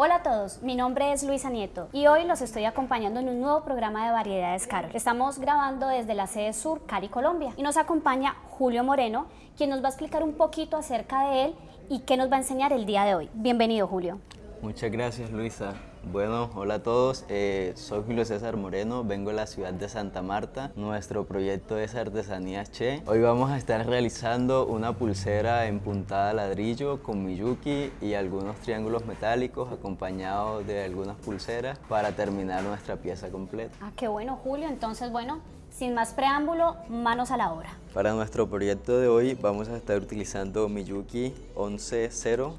Hola a todos, mi nombre es Luisa Nieto y hoy los estoy acompañando en un nuevo programa de Variedades Carol. Estamos grabando desde la sede sur, Cali, Colombia y nos acompaña Julio Moreno, quien nos va a explicar un poquito acerca de él y qué nos va a enseñar el día de hoy. Bienvenido Julio. Muchas gracias Luisa. Bueno, hola a todos, eh, soy Julio César Moreno, vengo de la ciudad de Santa Marta. Nuestro proyecto es Artesanías Che. Hoy vamos a estar realizando una pulsera en puntada ladrillo con miyuki y algunos triángulos metálicos acompañados de algunas pulseras para terminar nuestra pieza completa. Ah, qué bueno Julio, entonces bueno, sin más preámbulo, manos a la obra. Para nuestro proyecto de hoy vamos a estar utilizando Miyuki 11.0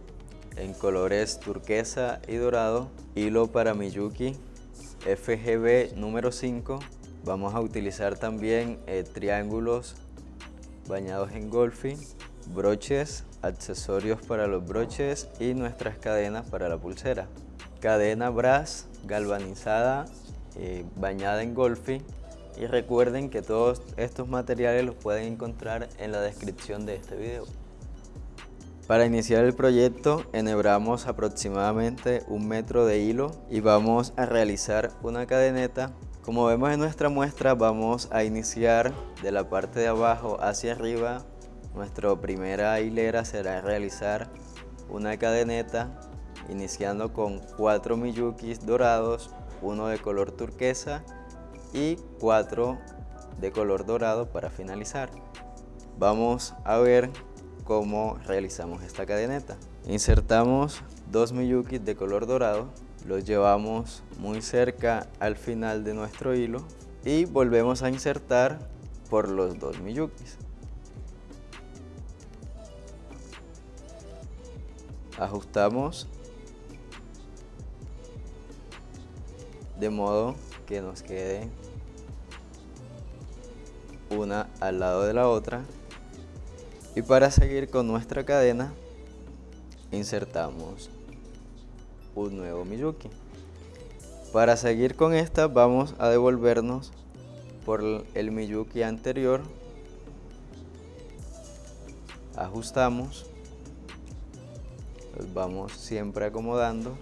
en colores turquesa y dorado, hilo para Miyuki FGB número 5. Vamos a utilizar también eh, triángulos bañados en golfing, broches, accesorios para los broches y nuestras cadenas para la pulsera. Cadena brass galvanizada eh, bañada en golfing y recuerden que todos estos materiales los pueden encontrar en la descripción de este video. Para iniciar el proyecto enhebramos aproximadamente un metro de hilo y vamos a realizar una cadeneta. Como vemos en nuestra muestra vamos a iniciar de la parte de abajo hacia arriba. Nuestra primera hilera será realizar una cadeneta iniciando con cuatro miyukis dorados, uno de color turquesa y cuatro de color dorado para finalizar. Vamos a ver cómo realizamos esta cadeneta. Insertamos dos miyukis de color dorado, los llevamos muy cerca al final de nuestro hilo y volvemos a insertar por los dos miyukis. Ajustamos de modo que nos quede una al lado de la otra y para seguir con nuestra cadena, insertamos un nuevo Miyuki. Para seguir con esta vamos a devolvernos por el Miyuki anterior. Ajustamos. Los vamos siempre acomodando.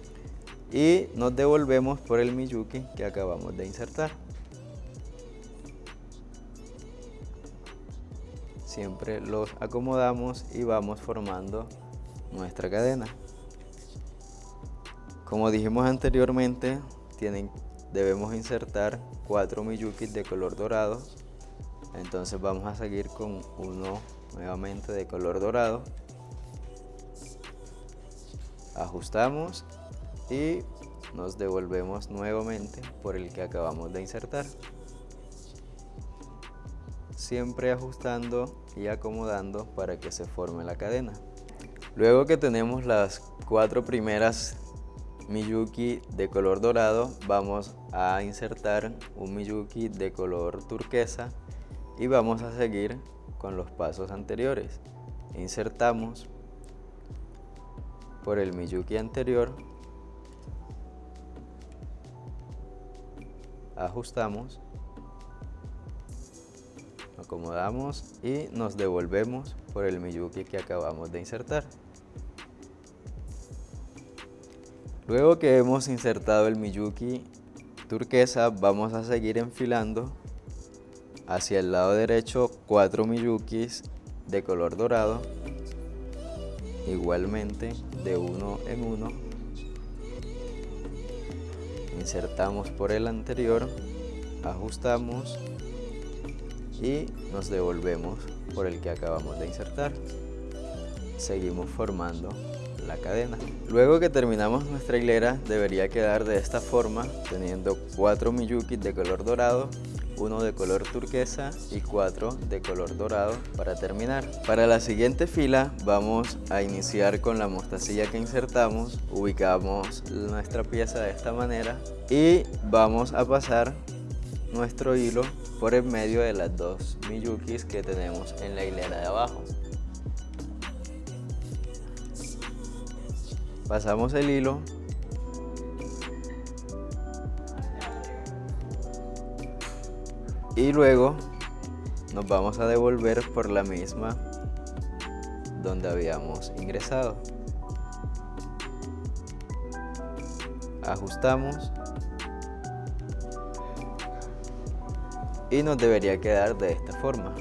Y nos devolvemos por el Miyuki que acabamos de insertar. Siempre los acomodamos y vamos formando nuestra cadena. Como dijimos anteriormente, debemos insertar cuatro miyukis de color dorado. Entonces vamos a seguir con uno nuevamente de color dorado. Ajustamos y nos devolvemos nuevamente por el que acabamos de insertar siempre ajustando y acomodando para que se forme la cadena. Luego que tenemos las cuatro primeras Miyuki de color dorado, vamos a insertar un Miyuki de color turquesa y vamos a seguir con los pasos anteriores. Insertamos por el Miyuki anterior, ajustamos acomodamos y nos devolvemos por el Miyuki que acabamos de insertar. Luego que hemos insertado el Miyuki turquesa, vamos a seguir enfilando hacia el lado derecho cuatro Miyukis de color dorado, igualmente de uno en uno. Insertamos por el anterior, ajustamos y nos devolvemos por el que acabamos de insertar. Seguimos formando la cadena. Luego que terminamos nuestra hilera debería quedar de esta forma teniendo cuatro miyukis de color dorado uno de color turquesa y cuatro de color dorado para terminar. Para la siguiente fila vamos a iniciar con la mostacilla que insertamos, ubicamos nuestra pieza de esta manera y vamos a pasar nuestro hilo por el medio de las dos miyukis que tenemos en la hilera de abajo. Pasamos el hilo y luego nos vamos a devolver por la misma donde habíamos ingresado. ajustamos y nos debería quedar de esta forma.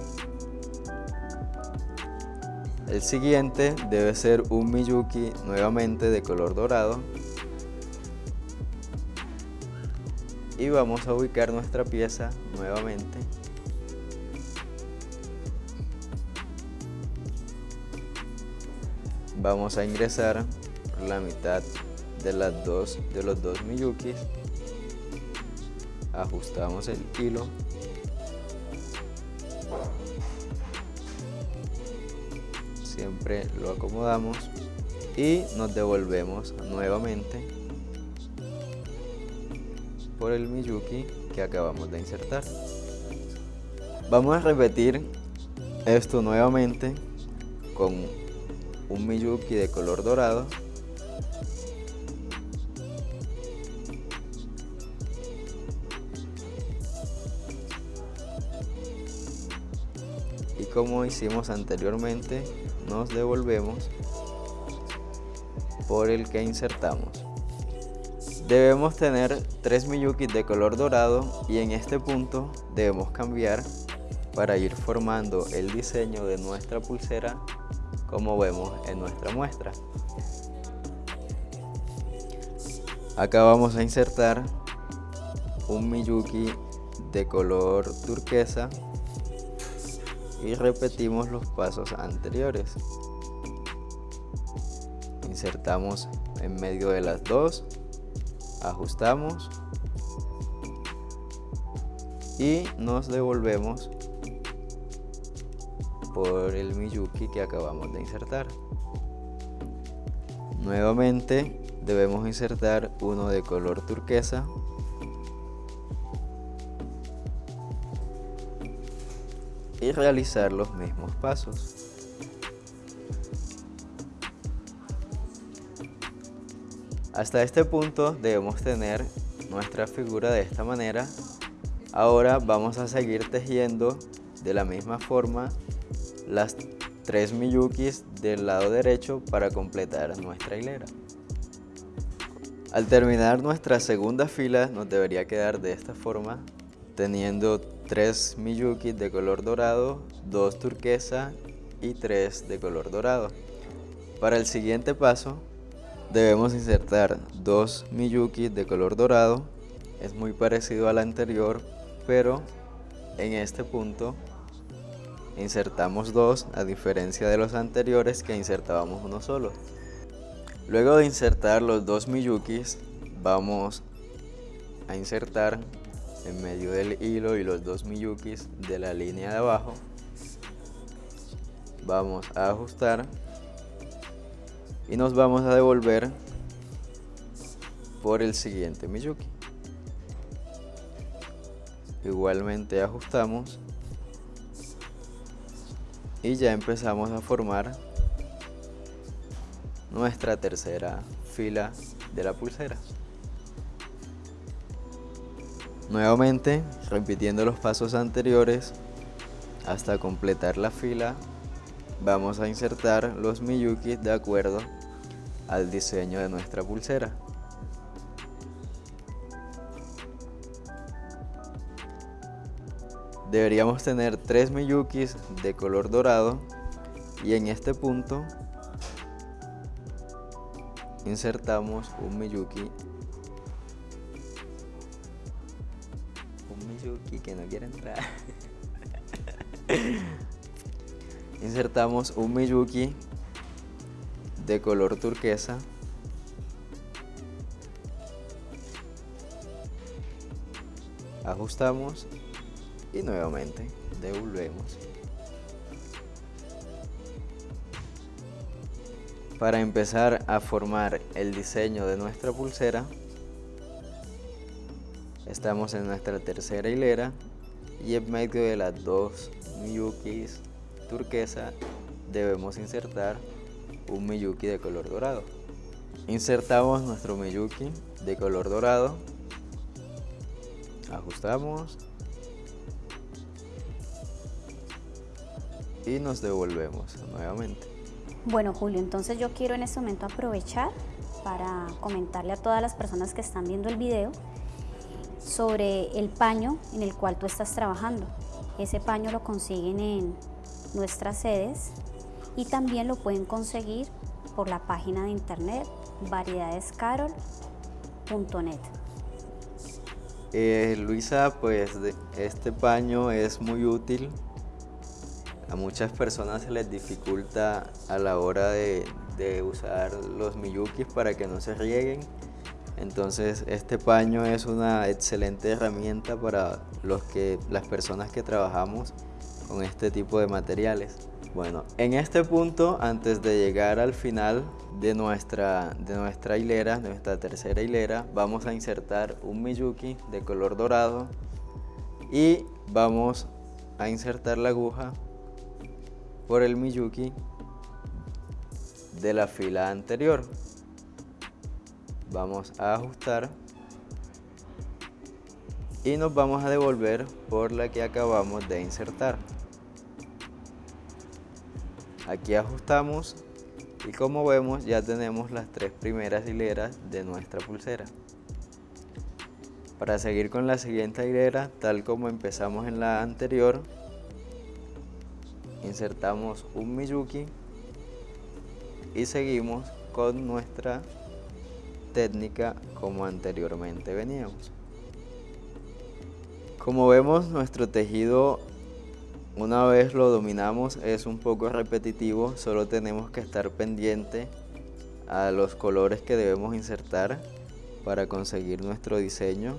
El siguiente debe ser un Miyuki nuevamente de color dorado. Y vamos a ubicar nuestra pieza nuevamente. Vamos a ingresar la mitad de las dos de los dos miyukis. Ajustamos el hilo siempre lo acomodamos y nos devolvemos nuevamente por el Miyuki que acabamos de insertar. Vamos a repetir esto nuevamente con un Miyuki de color dorado y como hicimos anteriormente nos devolvemos por el que insertamos Debemos tener tres Miyukis de color dorado y en este punto debemos cambiar para ir formando el diseño de nuestra pulsera como vemos en nuestra muestra. Acá vamos a insertar un Miyuki de color turquesa y repetimos los pasos anteriores. Insertamos en medio de las dos ajustamos y nos devolvemos por el Miyuki que acabamos de insertar. Nuevamente debemos insertar uno de color turquesa y realizar los mismos pasos. Hasta este punto debemos tener nuestra figura de esta manera. Ahora vamos a seguir tejiendo de la misma forma las tres miyukis del lado derecho para completar nuestra hilera. Al terminar nuestra segunda fila nos debería quedar de esta forma teniendo tres miyukis de color dorado, dos turquesa y tres de color dorado. Para el siguiente paso Debemos insertar dos Miyuki de color dorado. Es muy parecido al anterior, pero en este punto insertamos dos a diferencia de los anteriores que insertábamos uno solo. Luego de insertar los dos Miyukis, vamos a insertar en medio del hilo y los dos Miyukis de la línea de abajo. Vamos a ajustar y nos vamos a devolver por el siguiente Miyuki. Igualmente ajustamos y ya empezamos a formar nuestra tercera fila de la pulsera. Nuevamente, repitiendo los pasos anteriores hasta completar la fila, vamos a insertar los Miyuki de acuerdo al diseño de nuestra pulsera. Deberíamos tener tres Miyukis de color dorado y en este punto insertamos un Miyuki que no quiere entrar. Insertamos un Miyuki de color turquesa. Ajustamos y nuevamente devolvemos. Para empezar a formar el diseño de nuestra pulsera estamos en nuestra tercera hilera y en medio de las dos miyukis turquesa debemos insertar un Miyuki de color dorado. Insertamos nuestro Miyuki de color dorado. Ajustamos. Y nos devolvemos nuevamente. Bueno Julio, entonces yo quiero en este momento aprovechar para comentarle a todas las personas que están viendo el video sobre el paño en el cual tú estás trabajando. Ese paño lo consiguen en nuestras sedes y también lo pueden conseguir por la página de internet variedadescarol.net. Eh, Luisa, pues este paño es muy útil. A muchas personas se les dificulta a la hora de, de usar los miyukis para que no se rieguen. Entonces este paño es una excelente herramienta para los que, las personas que trabajamos con este tipo de materiales. Bueno, en este punto, antes de llegar al final de nuestra, de nuestra hilera, de nuestra tercera hilera, vamos a insertar un Miyuki de color dorado y vamos a insertar la aguja por el Miyuki de la fila anterior. Vamos a ajustar y nos vamos a devolver por la que acabamos de insertar. Aquí ajustamos y como vemos ya tenemos las tres primeras hileras de nuestra pulsera. Para seguir con la siguiente hilera, tal como empezamos en la anterior, insertamos un Miyuki y seguimos con nuestra técnica como anteriormente veníamos. Como vemos nuestro tejido una vez lo dominamos es un poco repetitivo, solo tenemos que estar pendiente a los colores que debemos insertar para conseguir nuestro diseño.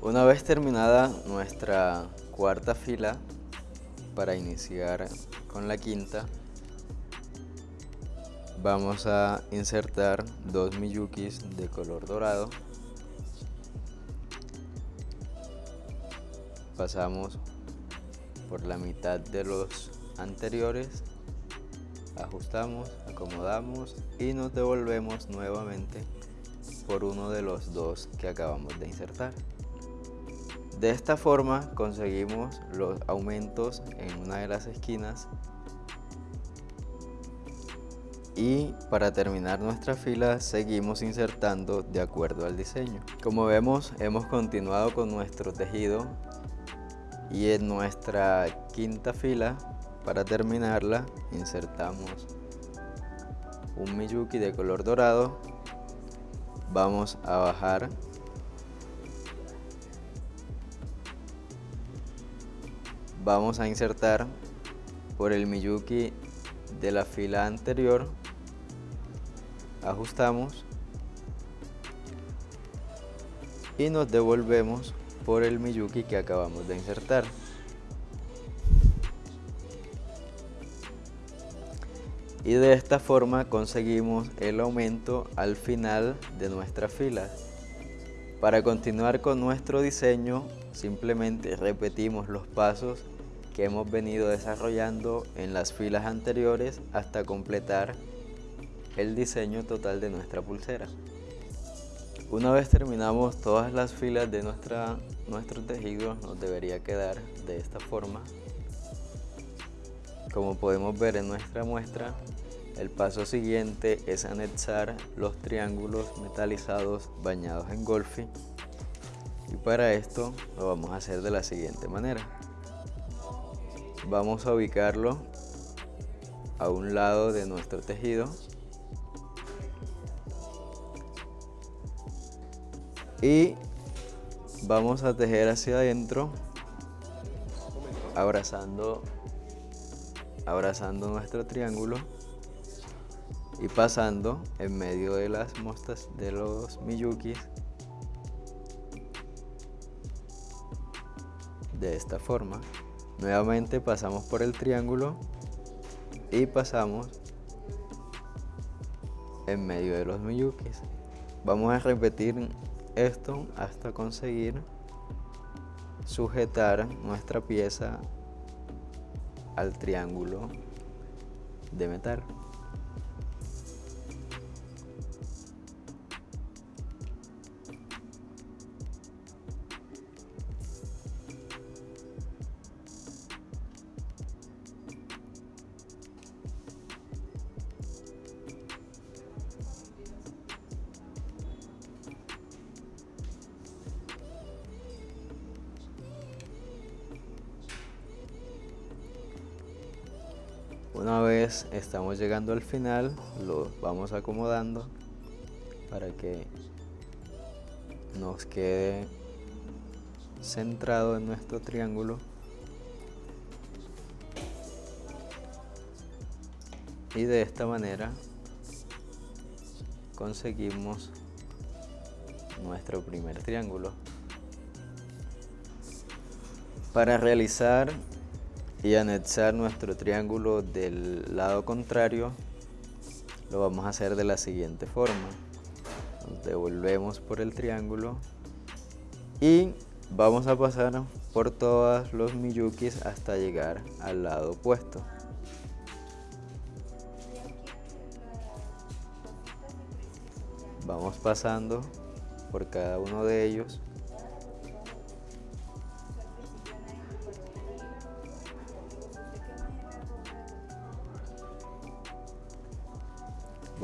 Una vez terminada nuestra cuarta fila, para iniciar con la quinta, vamos a insertar dos miyukis de color dorado. Pasamos por la mitad de los anteriores ajustamos, acomodamos y nos devolvemos nuevamente por uno de los dos que acabamos de insertar. De esta forma conseguimos los aumentos en una de las esquinas y para terminar nuestra fila seguimos insertando de acuerdo al diseño. Como vemos hemos continuado con nuestro tejido y en nuestra quinta fila para terminarla insertamos un miyuki de color dorado vamos a bajar vamos a insertar por el miyuki de la fila anterior ajustamos y nos devolvemos por el Miyuki que acabamos de insertar. Y de esta forma conseguimos el aumento al final de nuestra fila. Para continuar con nuestro diseño, simplemente repetimos los pasos que hemos venido desarrollando en las filas anteriores hasta completar el diseño total de nuestra pulsera. Una vez terminamos todas las filas de nuestro tejido, nos debería quedar de esta forma. Como podemos ver en nuestra muestra, el paso siguiente es anexar los triángulos metalizados bañados en golfi. Y para esto lo vamos a hacer de la siguiente manera. Vamos a ubicarlo a un lado de nuestro tejido y vamos a tejer hacia adentro abrazando abrazando nuestro triángulo y pasando en medio de las mostas de los miyukis de esta forma. Nuevamente pasamos por el triángulo y pasamos en medio de los miyukis. Vamos a repetir esto hasta conseguir sujetar nuestra pieza al triángulo de metal. Estamos llegando al final, lo vamos acomodando para que nos quede centrado en nuestro triángulo. Y de esta manera conseguimos nuestro primer triángulo. Para realizar y anexar nuestro triángulo del lado contrario lo vamos a hacer de la siguiente forma. Devolvemos por el triángulo y vamos a pasar por todos los miyukis hasta llegar al lado opuesto. Vamos pasando por cada uno de ellos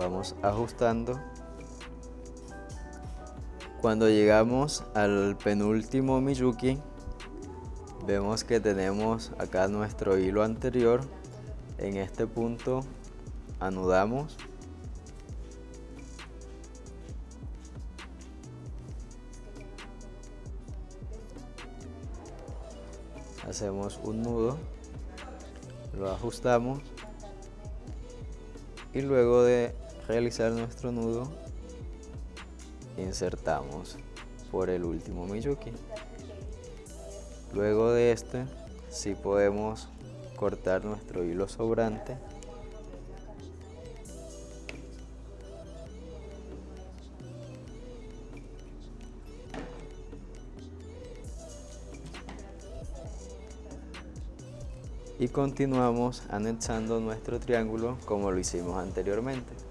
vamos ajustando. Cuando llegamos al penúltimo Miyuki vemos que tenemos acá nuestro hilo anterior. En este punto anudamos. Hacemos un nudo lo ajustamos y luego de realizar nuestro nudo insertamos por el último Miyuki luego de este si podemos cortar nuestro hilo sobrante y continuamos anexando nuestro triángulo como lo hicimos anteriormente.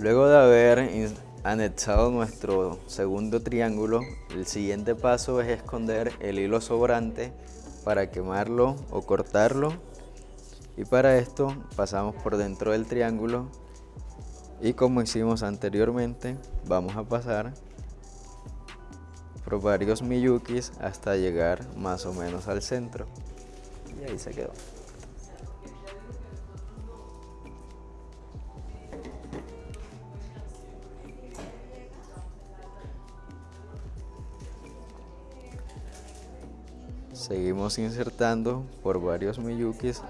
Luego de haber anexado nuestro segundo triángulo, el siguiente paso es esconder el hilo sobrante para quemarlo o cortarlo. Y para esto pasamos por dentro del triángulo. Y como hicimos anteriormente vamos a pasar por varios miyukis hasta llegar más o menos al centro. Y ahí se quedó. Seguimos insertando por varios miyukis.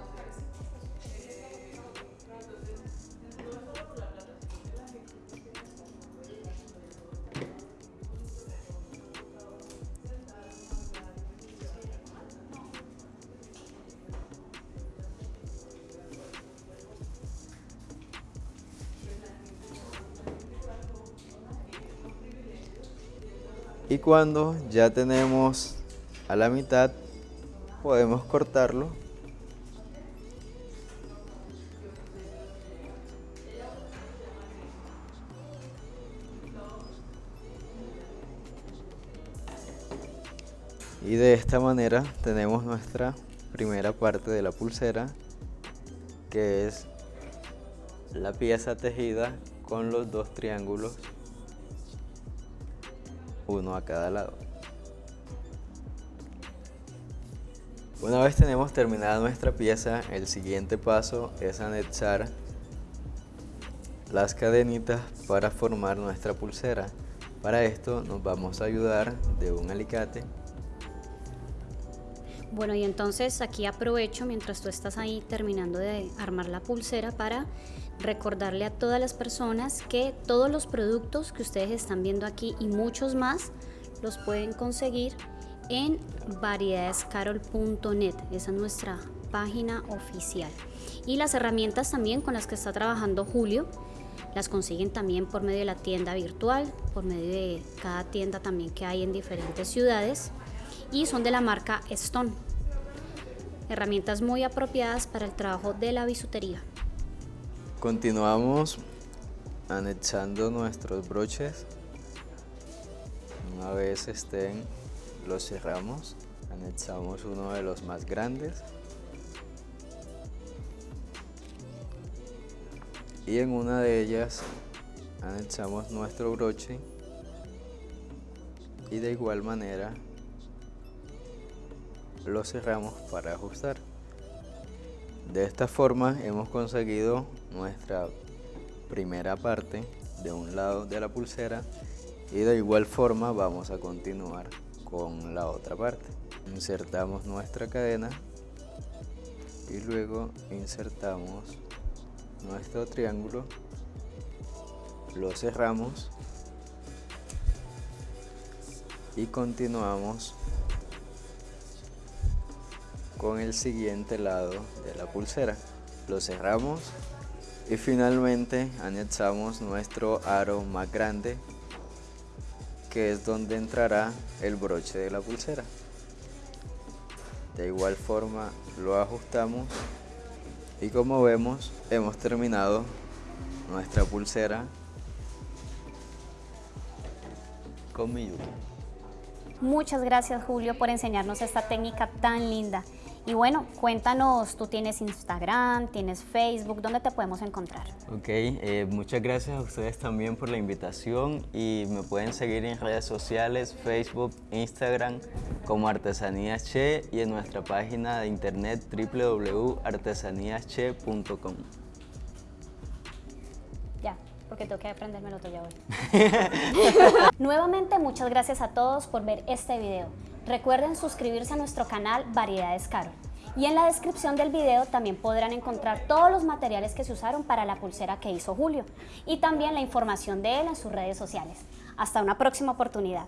Y cuando ya tenemos a la mitad podemos cortarlo. Y de esta manera tenemos nuestra primera parte de la pulsera que es la pieza tejida con los dos triángulos uno a cada lado Una vez tenemos terminada nuestra pieza, el siguiente paso es anexar las cadenitas para formar nuestra pulsera. Para esto nos vamos a ayudar de un alicate. Bueno, y entonces aquí aprovecho mientras tú estás ahí terminando de armar la pulsera para recordarle a todas las personas que todos los productos que ustedes están viendo aquí y muchos más los pueden conseguir en variedadescarol.net, esa es nuestra página oficial. Y las herramientas también con las que está trabajando Julio, las consiguen también por medio de la tienda virtual, por medio de cada tienda también que hay en diferentes ciudades y son de la marca Stone. Herramientas muy apropiadas para el trabajo de la bisutería. Continuamos anexando nuestros broches una vez estén lo cerramos, anexamos uno de los más grandes y en una de ellas anexamos nuestro broche y de igual manera lo cerramos para ajustar. De esta forma hemos conseguido nuestra primera parte de un lado de la pulsera y de igual forma vamos a continuar con la otra parte. Insertamos nuestra cadena y luego insertamos nuestro triángulo, lo cerramos y continuamos con el siguiente lado de la pulsera. Lo cerramos y finalmente anexamos nuestro aro más grande que es donde entrará el broche de la pulsera. De igual forma lo ajustamos y como vemos hemos terminado nuestra pulsera con mi Muchas gracias Julio por enseñarnos esta técnica tan linda. Y bueno, cuéntanos, tú tienes Instagram, tienes Facebook, ¿dónde te podemos encontrar? Ok, eh, muchas gracias a ustedes también por la invitación y me pueden seguir en redes sociales, Facebook, Instagram como Artesanías Che y en nuestra página de internet www.artesaníasche.com. Ya, porque tengo que aprendérmelo todo ya hoy. Nuevamente, muchas gracias a todos por ver este video. Recuerden suscribirse a nuestro canal Variedades Caro. Y en la descripción del video también podrán encontrar todos los materiales que se usaron para la pulsera que hizo Julio y también la información de él en sus redes sociales. Hasta una próxima oportunidad.